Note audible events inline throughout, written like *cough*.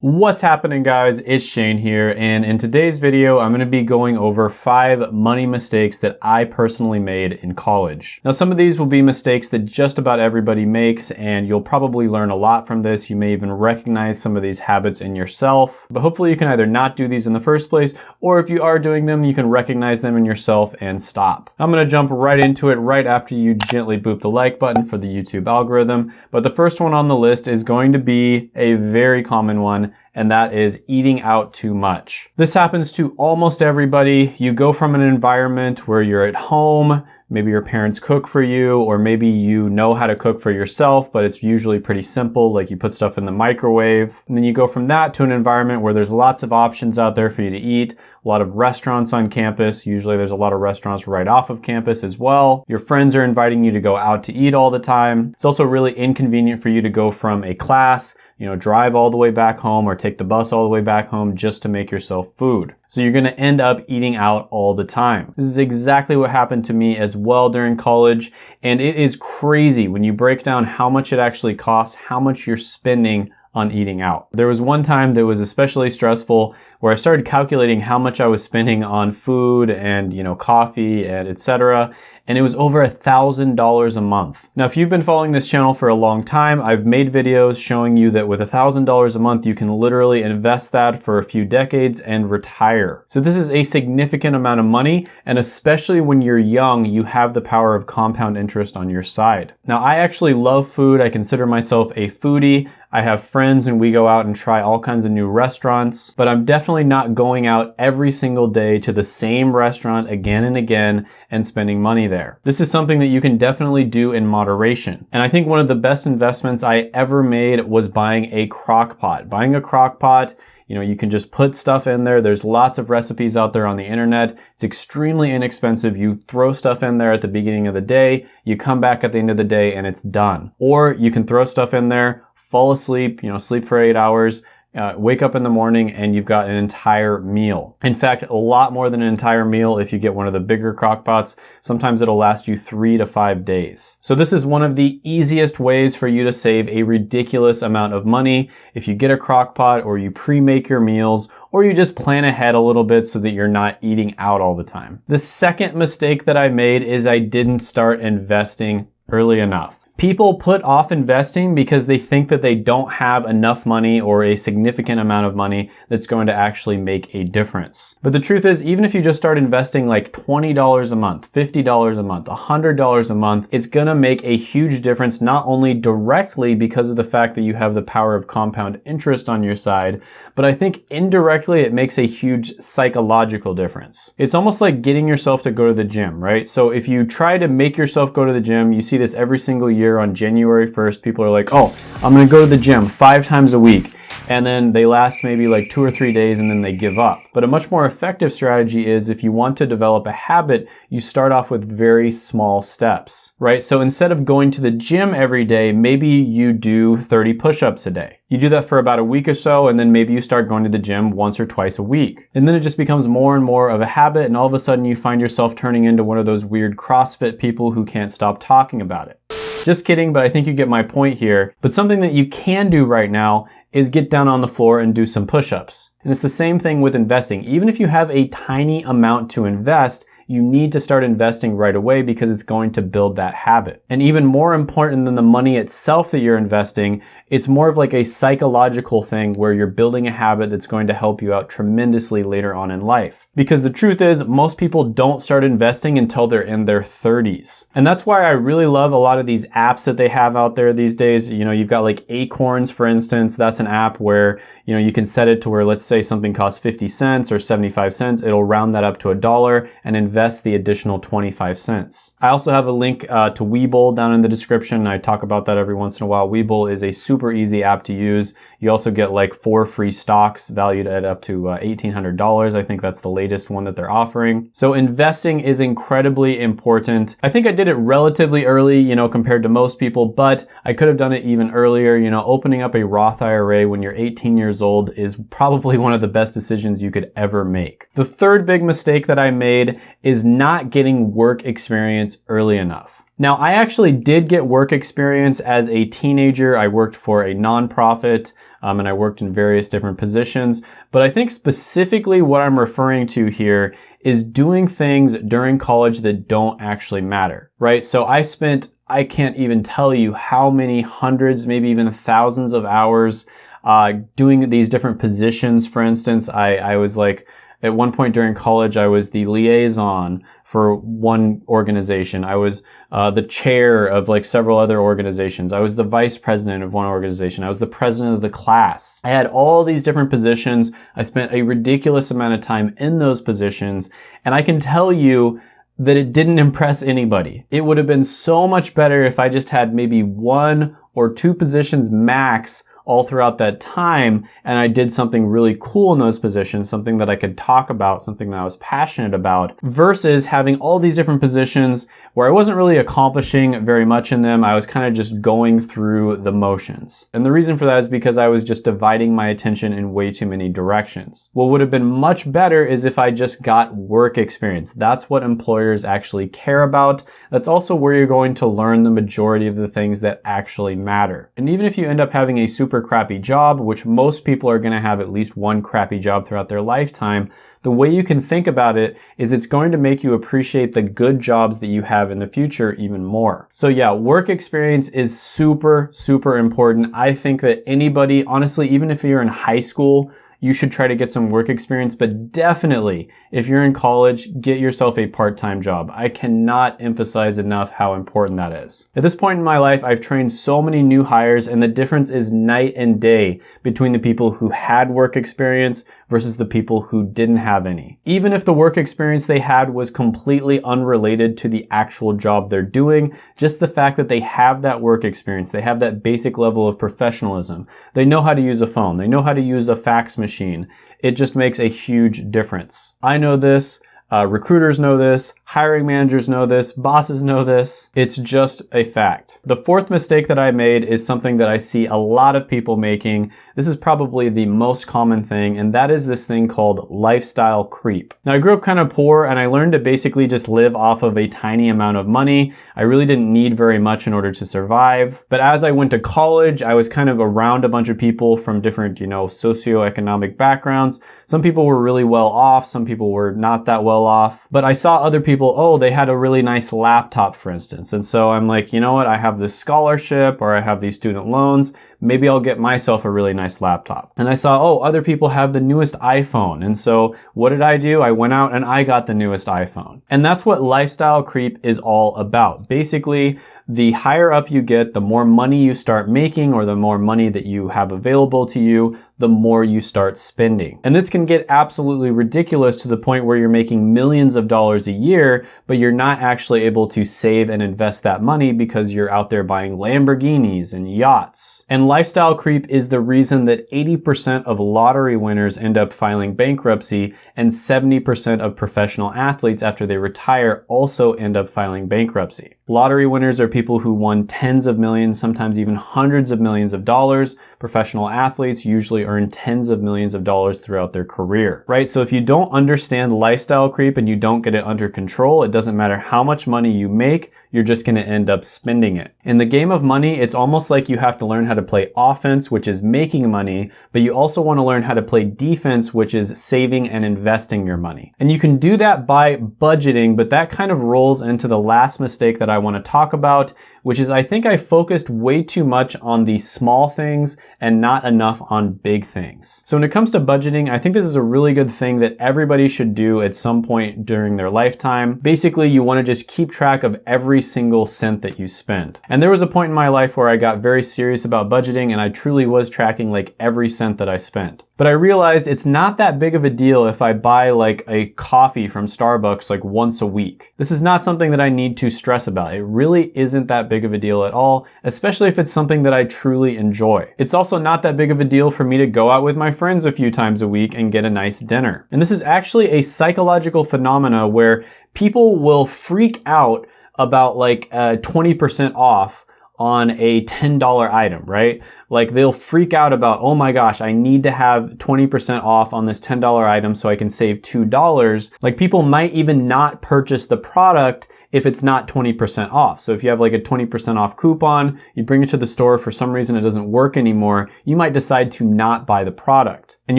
What's happening guys? It's Shane here and in today's video I'm going to be going over five money mistakes that I personally made in college. Now some of these will be mistakes that just about everybody makes and you'll probably learn a lot from this. You may even recognize some of these habits in yourself but hopefully you can either not do these in the first place or if you are doing them you can recognize them in yourself and stop. I'm going to jump right into it right after you gently boop the like button for the YouTube algorithm but the first one on the list is going to be a very common one and that is eating out too much. This happens to almost everybody. You go from an environment where you're at home, maybe your parents cook for you, or maybe you know how to cook for yourself, but it's usually pretty simple, like you put stuff in the microwave. And then you go from that to an environment where there's lots of options out there for you to eat, a lot of restaurants on campus. Usually there's a lot of restaurants right off of campus as well. Your friends are inviting you to go out to eat all the time. It's also really inconvenient for you to go from a class you know, drive all the way back home or take the bus all the way back home just to make yourself food. So you're gonna end up eating out all the time. This is exactly what happened to me as well during college. And it is crazy when you break down how much it actually costs, how much you're spending on eating out. There was one time that was especially stressful where I started calculating how much I was spending on food and, you know, coffee and etc. And it was over a thousand dollars a month. Now, if you've been following this channel for a long time, I've made videos showing you that with a thousand dollars a month, you can literally invest that for a few decades and retire. So this is a significant amount of money. And especially when you're young, you have the power of compound interest on your side. Now, I actually love food. I consider myself a foodie. I have friends and we go out and try all kinds of new restaurants, but I'm definitely not going out every single day to the same restaurant again and again and spending money there. This is something that you can definitely do in moderation. And I think one of the best investments I ever made was buying a crock pot. Buying a crock pot you know, you can just put stuff in there. There's lots of recipes out there on the internet. It's extremely inexpensive. You throw stuff in there at the beginning of the day, you come back at the end of the day and it's done. Or you can throw stuff in there, fall asleep, you know, sleep for eight hours, uh, wake up in the morning and you've got an entire meal. In fact, a lot more than an entire meal if you get one of the bigger crock pots. Sometimes it'll last you three to five days. So this is one of the easiest ways for you to save a ridiculous amount of money. If you get a crock pot or you pre-make your meals or you just plan ahead a little bit so that you're not eating out all the time. The second mistake that I made is I didn't start investing early enough. People put off investing because they think that they don't have enough money or a significant amount of money that's going to actually make a difference. But the truth is, even if you just start investing like $20 a month, $50 a month, $100 a month, it's gonna make a huge difference not only directly because of the fact that you have the power of compound interest on your side, but I think indirectly it makes a huge psychological difference. It's almost like getting yourself to go to the gym, right? So if you try to make yourself go to the gym, you see this every single year year on January 1st, people are like, oh, I'm gonna go to the gym five times a week and then they last maybe like two or three days and then they give up. But a much more effective strategy is if you want to develop a habit, you start off with very small steps, right? So instead of going to the gym every day, maybe you do 30 push-ups a day. You do that for about a week or so, and then maybe you start going to the gym once or twice a week. And then it just becomes more and more of a habit, and all of a sudden you find yourself turning into one of those weird CrossFit people who can't stop talking about it. Just kidding, but I think you get my point here. But something that you can do right now is get down on the floor and do some push-ups. And it's the same thing with investing. Even if you have a tiny amount to invest, you need to start investing right away because it's going to build that habit. And even more important than the money itself that you're investing, it's more of like a psychological thing where you're building a habit that's going to help you out tremendously later on in life. Because the truth is, most people don't start investing until they're in their 30s. And that's why I really love a lot of these apps that they have out there these days. You know, you've got like Acorns, for instance. That's an app where, you know, you can set it to where let's say something costs 50 cents or 75 cents. It'll round that up to a dollar and invest invest the additional 25 cents. I also have a link uh, to Webull down in the description. I talk about that every once in a while. Webull is a super easy app to use. You also get like four free stocks valued at up to uh, $1,800. I think that's the latest one that they're offering. So investing is incredibly important. I think I did it relatively early, you know, compared to most people, but I could have done it even earlier. You know, opening up a Roth IRA when you're 18 years old is probably *laughs* one of the best decisions you could ever make. The third big mistake that I made is not getting work experience early enough. Now, I actually did get work experience as a teenager. I worked for a nonprofit um, and I worked in various different positions. But I think specifically what I'm referring to here is doing things during college that don't actually matter, right? So I spent, I can't even tell you how many hundreds, maybe even thousands of hours uh, doing these different positions. For instance, I, I was like, at one point during college, I was the liaison for one organization. I was uh, the chair of like several other organizations. I was the vice president of one organization. I was the president of the class. I had all these different positions. I spent a ridiculous amount of time in those positions. And I can tell you that it didn't *laughs* impress anybody. It would have been so much better if I just had maybe one or two positions max all throughout that time and I did something really cool in those positions, something that I could talk about, something that I was passionate about, versus having all these different positions where I wasn't really accomplishing very much in them. I was kind of just going through the motions. And the reason for that is because I was just dividing my attention in way too many directions. What would have been much better is if I just got work experience. That's what employers actually care about. That's also where you're going to learn the majority of the things that actually matter. And even if you end up having a super super crappy job, which most people are going to have at least one crappy job throughout their lifetime, the way you can think about it is it's going to make you appreciate the good jobs that you have in the future even more. So yeah, work experience is super, super important. I think that anybody, honestly, even if you're in high school, you should try to get some work experience, but definitely if you're in college, get yourself a part-time job. I cannot emphasize enough how important that is. At this point in my life, I've trained so many new hires and the difference is night and day between the people who had work experience versus the people who didn't have any. Even if the work experience they had was completely unrelated to the actual job they're doing, just the fact that they have that work experience, they have that basic level of professionalism, they know how to use a phone, they know how to use a fax machine, it just makes a huge difference. I know this, uh, recruiters know this, hiring managers know this, bosses know this. It's just a fact. The fourth mistake that I made is something that I see a lot of people making. This is probably the most common thing, and that is this thing called lifestyle creep. Now, I grew up kind of poor, and I learned to basically just live off of a tiny amount of money. I really didn't need very much in order to survive. But as I went to college, I was kind of around a bunch of people from different, you know, socioeconomic backgrounds. Some people were really well off, some people were not that well off. But I saw other people, oh, they had a really nice laptop, for instance. And so I'm like, you know what? I have this scholarship or I have these student loans maybe I'll get myself a really nice laptop. And I saw, oh, other people have the newest iPhone. And so what did I do? I went out and I got the newest iPhone. And that's what lifestyle creep is all about. Basically, the higher up you get, the more money you start making or the more money that you have available to you, the more you start spending. And this can get absolutely ridiculous to the point where you're making millions of dollars a year, but you're not actually able to save and invest that money because you're out there buying Lamborghinis and yachts. And lifestyle creep is the reason that 80% of lottery winners end up filing bankruptcy and 70% of professional athletes after they retire also end up filing bankruptcy. Lottery winners are people who won tens of millions, sometimes even hundreds of millions of dollars. Professional athletes usually earn tens of millions of dollars throughout their career, right? So if you don't understand lifestyle creep and you don't get it under control, it doesn't matter how much money you make, you're just going to end up spending it. In the game of money, it's almost like you have to learn how to play offense, which is making money, but you also want to learn how to play defense, which is saving and investing your money. And you can do that by budgeting, but that kind of rolls into the last mistake that I want to talk about, which is I think I focused way too much on the small things and not enough on big things. So when it comes to budgeting, I think this is a really good thing that everybody should do at some point during their lifetime. Basically, you want to just keep track of every single cent that you spend. And there was a point in my life where I got very serious about budgeting and I truly was tracking like every cent that I spent. But I realized it's not that big of a deal if I buy like a coffee from Starbucks like once a week. This is not something that I need to stress about. It really isn't that big of a deal at all, especially if it's something that I truly enjoy. It's also not that big of a deal for me to go out with my friends a few times a week and get a nice dinner. And this is actually a psychological phenomena where people will freak out about like uh, 20% off on a $10 item, right? Like they'll freak out about, oh my gosh, I need to have 20% off on this $10 item so I can save $2. Like people might even not purchase the product if it's not 20% off. So if you have like a 20% off coupon, you bring it to the store, for some reason it doesn't work anymore, you might decide to not buy the product. And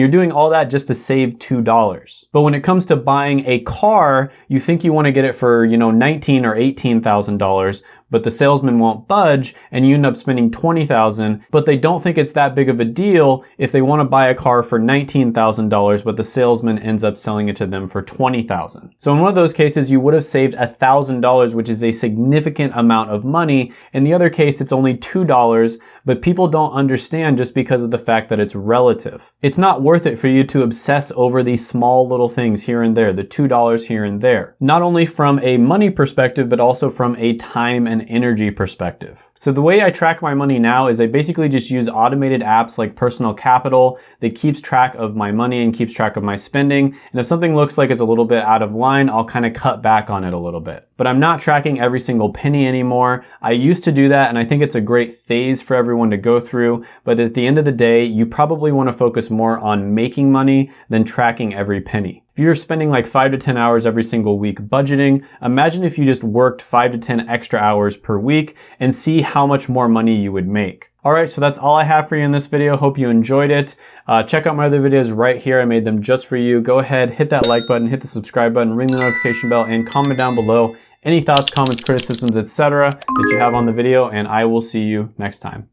you're doing all that just to save $2. But when it comes to buying a car, you think you want to get it for, you know, 19 or $18,000, but the salesman won't budge and you end up spending 20,000, but they don't think it's that big of a deal if they want to buy a car for $19,000, but the salesman ends up selling it to them for 20,000. So in one of those cases, you would have saved $1,000, which is a significant amount of money. In the other case, it's only $2, but people don't understand just because of the fact that it's relative. It's not worth it for you to obsess over these small little things here and there, the $2 here and there. Not only from a money perspective, but also from a time and energy perspective. So the way I track my money now is I basically just use automated apps like Personal Capital that keeps track of my money and keeps track of my spending. And if something looks like it's a little bit out of line, I'll kind of cut back on it a little bit. But I'm not tracking every single penny anymore. I used to do that and I think it's a great phase for everyone to go through. But at the end of the day, you probably want to focus more on making money than tracking every penny. If you're spending like five to 10 hours every single week budgeting, imagine if you just worked five to 10 extra hours per week and see how much more money you would make. Alright, so that's all I have for you in this video. Hope you enjoyed it. Uh, check out my other videos right here. I made them just for you. Go ahead, hit that like button, hit the subscribe button, ring the notification bell, and comment down below any thoughts, comments, criticisms, etc. that you have on the video, and I will see you next time.